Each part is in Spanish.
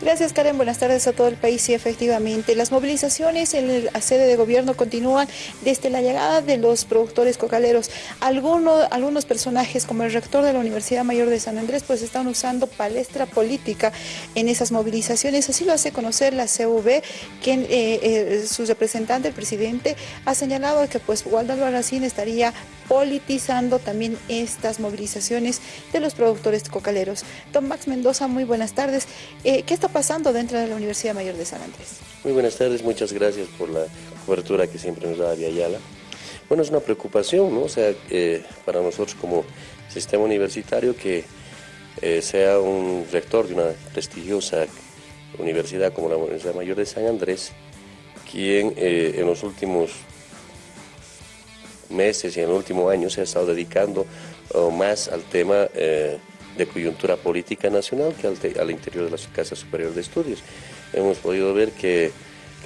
Gracias Karen, buenas tardes a todo el país. Sí, efectivamente, las movilizaciones en la sede de gobierno continúan desde la llegada de los productores cocaleros. Algunos, algunos personajes, como el rector de la Universidad Mayor de San Andrés, pues están usando palestra política en esas movilizaciones. Así lo hace conocer la CV, quien eh, eh, su representante, el presidente, ha señalado que pues Waldo Albarracín estaría politizando también estas movilizaciones de los productores cocaleros. Don Max Mendoza, muy buenas tardes. Eh, ¿Qué está pasando dentro de la Universidad Mayor de San Andrés? Muy buenas tardes, muchas gracias por la cobertura que siempre nos da Ayala. Bueno, es una preocupación, ¿no? O sea, eh, para nosotros como sistema universitario que eh, sea un rector de una prestigiosa universidad como la Universidad Mayor de San Andrés, quien en los últimos meses y en el último año se ha estado dedicando oh, más al tema eh, de coyuntura política nacional que al, interior de la Casa Superior de Estudios. Hemos podido ver que,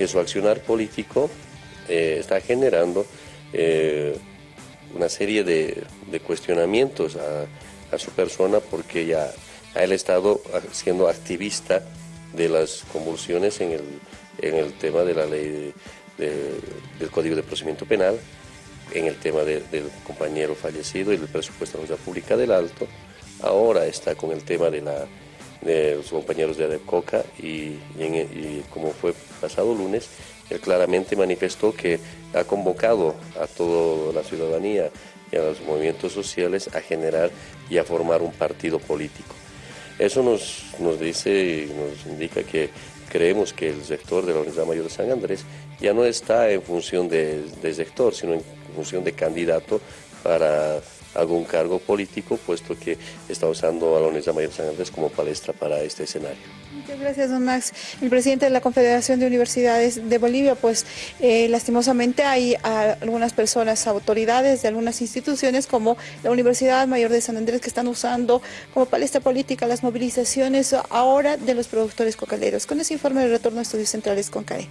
su accionar político eh, está generando eh, una serie de, cuestionamientos a, su persona porque ya ha estado siendo activista de las convulsiones en el, tema de la ley del Código de Procedimiento Penal en el tema del compañero fallecido y del presupuesto de la Pública del Alto. Ahora está con el tema de, la, de los compañeros de ADEPCOCA y, y, como fue pasado lunes, él claramente manifestó que ha convocado a toda la ciudadanía y a los movimientos sociales a generar y a formar un partido político. Eso nos, nos dice y nos indica que creemos que el sector de la Universidad Mayor de San Andrés ya no está en función de, de sector, sino en función de candidato para algún cargo político, puesto que está usando a la Universidad Mayor de San Andrés como palestra para este escenario. Muchas gracias, don Max. El presidente de la Confederación de Universidades de Bolivia, pues eh, lastimosamente hay algunas personas, autoridades de algunas instituciones como la Universidad Mayor de San Andrés que están usando como palestra política las movilizaciones ahora de los productores cocaleros. Con ese informe de retorno a Estudios Centrales con CAE.